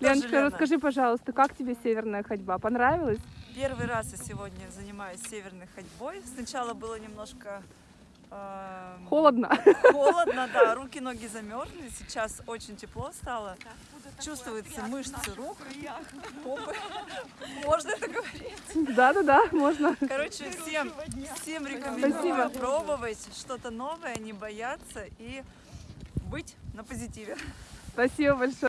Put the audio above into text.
Леночка, расскажи, пожалуйста, как тебе северная ходьба? Понравилась? Первый раз я сегодня занимаюсь северной ходьбой. Сначала было немножко эм, Холодно. холодно, да, руки, ноги замерзли. Сейчас очень тепло стало. Чувствуются мышцы рук, попы. Можно это говорить? Да-да-да, можно. Короче, всем, всем рекомендую Спасибо. пробовать что-то новое, не бояться и быть на позитиве. Спасибо большое.